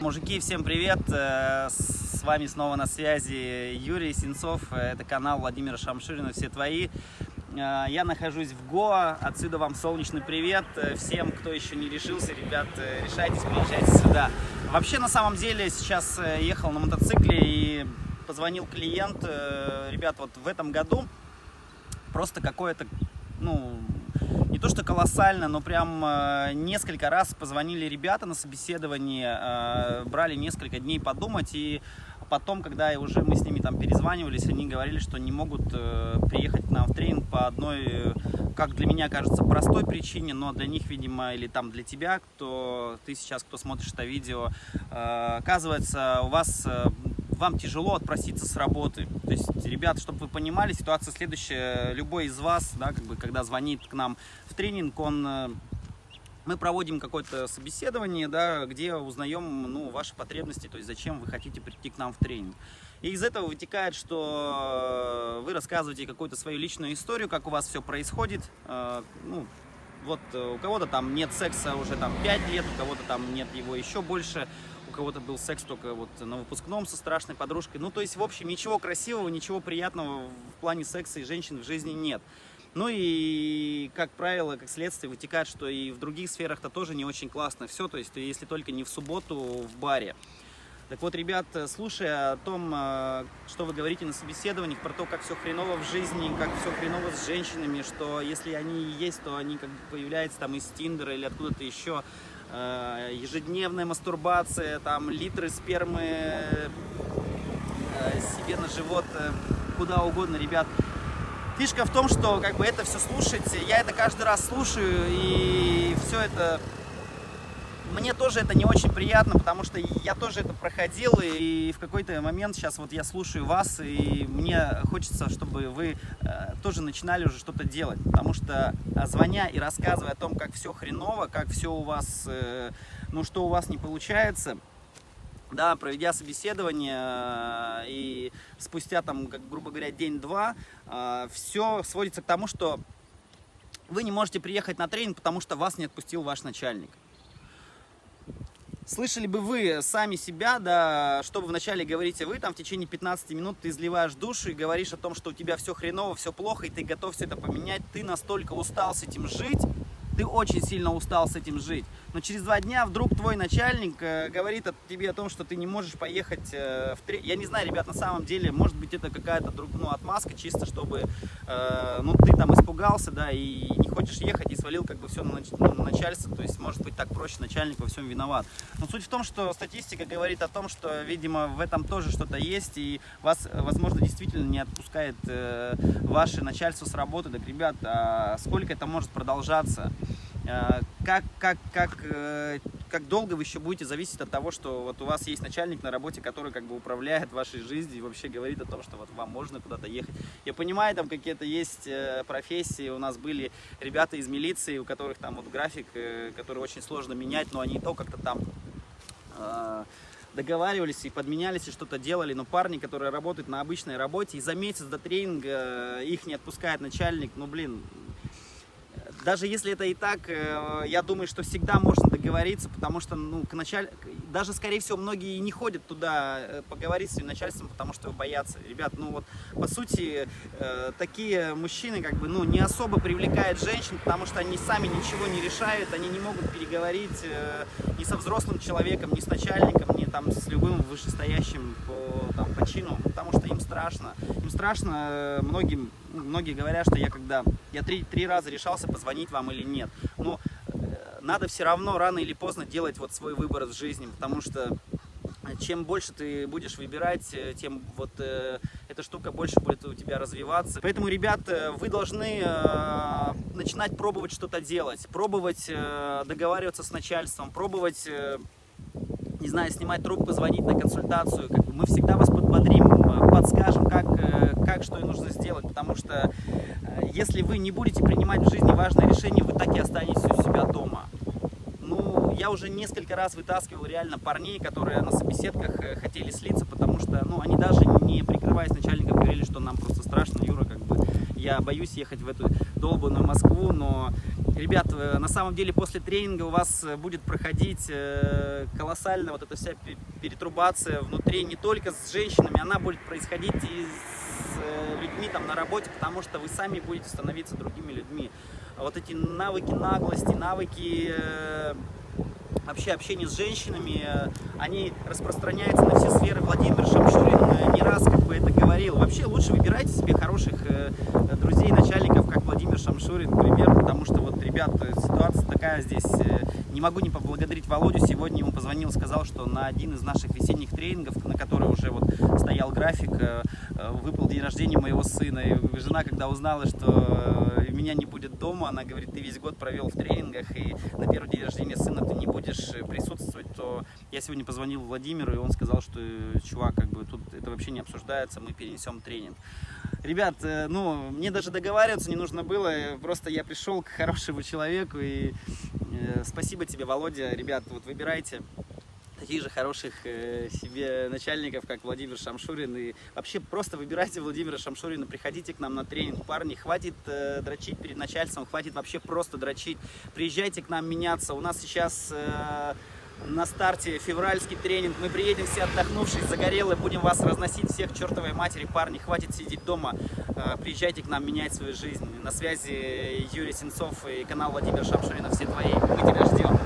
Мужики, всем привет! Э, С вами снова на связи Юрий Сенцов. Это канал Владимира Шамширина «Все твои». Э, Я нахожусь в Гоа. Отсюда вам солнечный привет. Э, Всем, кто еще не решился, ребят, э, решайтесь, приезжайте сюда. Вообще, на самом деле, сейчас э, ехал на мотоцикле и позвонил клиент. Э, Ребят, вот в этом году просто какое-то, ну, не то что колоссально, но прям э, несколько раз позвонили ребята на собеседование, э, брали несколько дней подумать, и потом, когда уже мы с ними там перезванивались, они говорили, что не могут э, приехать к нам в тренинг по одной, как для меня кажется, простой причине, но для них, видимо, или там для тебя, кто ты сейчас, кто смотришь это видео, оказывается, у вас вам тяжело отпроситься с работы. То есть, ребят, чтобы вы понимали, ситуация следующая. Любой из вас, да, как бы, когда звонит к нам в тренинг, он э, мы проводим какое-то собеседование, да, где узнаем ну, ваши потребности, то есть зачем вы хотите прийти к нам в тренинг. И из этого вытекает, что э, вы рассказываете какую-то свою личную историю, как у вас все происходит. Э, Ну, вот у кого-то там нет секса уже там 5 лет, у кого-то там нет его еще больше, кого-то был секс только вот на выпускном со страшной подружкой. Ну, то есть, в общем, ничего красивого, ничего приятного в плане секса и женщин в жизни нет. Ну и, как правило, как следствие вытекает, что и в других сферах-то тоже не очень классно все, то есть если только не в субботу в баре. Так вот, ребят, слушая о том, э, что вы говорите на собеседованиях, про то, как все хреново в жизни, как все хреново с женщинами, что если они есть, то они как бы появляются там из Тиндера или откуда-то еще, э, ежедневная мастурбация, там литры спермы э, себе на живот, э, куда угодно, ребят. Фишка в том, что как бы это все слушать, я это каждый раз слушаю, и все это мне тоже это не очень приятно, потому что я тоже это проходил, и в какой-то момент сейчас вот я слушаю вас, и мне хочется, чтобы вы э, тоже начинали уже что-то делать, потому что э, звоня и рассказывая о том, как все хреново, как все у вас, э, ну что у вас не получается, да, проведя собеседование э, и спустя там, как, грубо говоря, день-два, э, все сводится к тому, что вы не можете приехать на тренинг, потому что вас не отпустил ваш начальник. Слышали бы вы сами себя, да, что вы вначале говорите вы, там в течение 15 минут ты изливаешь душу и говоришь о том, что у тебя все хреново, все плохо, и ты готов все это поменять, ты настолько устал с этим жить, ты очень сильно устал с этим жить. Но через два дня вдруг твой начальник э, говорит тебе о том, что ты не можешь поехать э, в три... Я не знаю, ребят, на самом деле, может быть, это какая-то ну, отмазка чисто, чтобы э, ну, ты там испугался, да, и не хочешь ехать, и свалил как бы все на, ну, на начальство. То есть, может быть, так проще, начальник во всем виноват. Но суть в том, что статистика говорит о том, что, видимо, в этом тоже что-то есть, и вас, возможно, действительно не отпускает ваше начальство с работы. Так, ребят, а сколько это может продолжаться? Э, Как, как, как, э, как долго вы еще будете зависеть от того, что вот у вас есть начальник на работе, который как бы управляет вашей жизнью и вообще говорит о том, что вот вам можно куда-то ехать. Я понимаю, там какие-то есть э, профессии, у нас были ребята из милиции, у которых там вот график, который очень сложно менять, но они и то как-то там договаривались и подменялись и что-то делали, но парни, которые работают на обычной работе и за месяц до тренинга их не отпускает начальник, ну блин, даже если это и так, э, я думаю, что всегда можно договориться, потому что, ну, к началь... даже, скорее всего, многие не ходят туда э, поговорить с своим начальством, потому что боятся. Ребят, ну вот, по сути, э, такие мужчины, как бы, ну, не особо привлекают женщин, потому что они сами ничего не решают, они не могут переговорить э, ни со взрослым человеком, ни с начальником, ни там с любым вышестоящим по, там, по чину, потому что им страшно. Им страшно, э, многим, многие говорят, что я когда, я три, три раза решался позвонить вам или нет, но надо все равно рано или поздно делать вот свой выбор в жизни, потому что чем больше ты будешь выбирать, э, тем вот э, эта штука больше будет у тебя развиваться. Поэтому, ребят, э, вы должны э, начинать пробовать что-то делать, пробовать э, договариваться с начальством, пробовать, э, не знаю, снимать трубку, звонить на консультацию. Как бы мы всегда вас подбодрим, э, подскажем, как, э, как что и нужно сделать, потому что э, если вы не будете принимать в жизни важные решения, вы так и останетесь у себя дома. Я уже несколько раз вытаскивал реально парней, которые на собеседках э, хотели слиться, потому что, ну, они даже не прикрываясь начальником говорили, что нам просто страшно, Юра, как бы, я боюсь ехать в эту долбанную Москву, но Ребят, э, на самом деле после тренинга у вас э, будет проходить колоссальная вот эта вся пе- перетрубация внутри не только с женщинами, она будет происходить и с э, людьми там на работе, потому что вы сами будете становиться другими людьми. А Вот эти навыки наглости, навыки э, вообще общения с женщинами, э, они распространяются на все сферы. Владимир Шамшурин не раз как бы это говорил. Вообще лучше выбирайте себе хороших друзей, начальников, как Владимир Шамшурин, например, потому что вот, ребят, ситуация такая здесь. Не могу не поблагодарить Володю. Сегодня ему позвонил, сказал, что на один из наших весенних тренингов, на который уже вот стоял график, э, э, выпал день рождения моего сына. И жена, когда узнала, что э, меня не будет дома, она говорит, ты весь год провел в тренингах, и на первый день рождения сына ты не будешь присутствовать, то я сегодня позвонил Владимиру, и он сказал, что, чувак, как бы тут это вообще не обсуждается, мы перенесем тренинг. Ребят, э, ну, мне даже договариваться не нужно было, э, просто я пришел к хорошему человеку, и э, спасибо тебе, Володя. Ребят, вот выбирайте таких же хороших себе начальников, как Владимир Шамшурин. И вообще просто выбирайте Владимира Шамшурина, приходите к нам на тренинг. Парни, хватит э, дрочить перед начальством, хватит вообще просто дрочить. Приезжайте к нам меняться. У нас сейчас... э, на старте февральский тренинг. Мы приедем все отдохнувшие, загорелые, будем вас разносить всех чертовой матери. Парни, хватит сидеть дома. Э, Приезжайте к нам менять свою жизнь. На связи Юрий Сенцов и канал Владимир Шамшурина. Все твои. Мы тебя ждем.